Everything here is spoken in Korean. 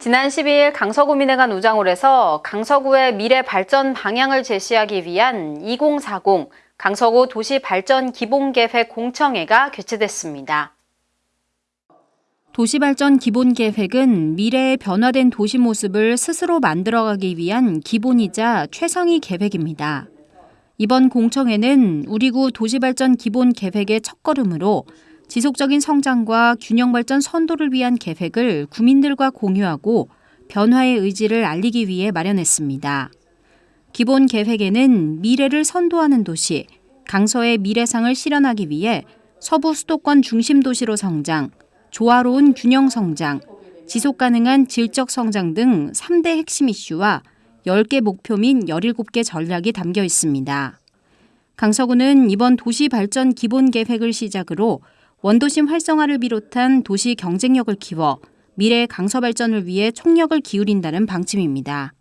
지난 12일 강서구민회가 노장홀에서 강서구의 미래 발전 방향을 제시하기 위한 2040 강서구 도시 발전 기본계획 공청회가 개최됐습니다. 도시발전 기본계획은 미래의 변화된 도시 모습을 스스로 만들어가기 위한 기본이자 최상위 계획입니다. 이번 공청회는 우리구 도시발전 기본계획의 첫걸음으로 지속적인 성장과 균형 발전 선도를 위한 계획을 구민들과 공유하고 변화의 의지를 알리기 위해 마련했습니다. 기본 계획에는 미래를 선도하는 도시, 강서의 미래상을 실현하기 위해 서부 수도권 중심 도시로 성장, 조화로운 균형 성장, 지속 가능한 질적 성장 등 3대 핵심 이슈와 10개 목표 및 17개 전략이 담겨 있습니다. 강서구는 이번 도시 발전 기본 계획을 시작으로 원도심 활성화를 비롯한 도시 경쟁력을 키워 미래 강서 발전을 위해 총력을 기울인다는 방침입니다.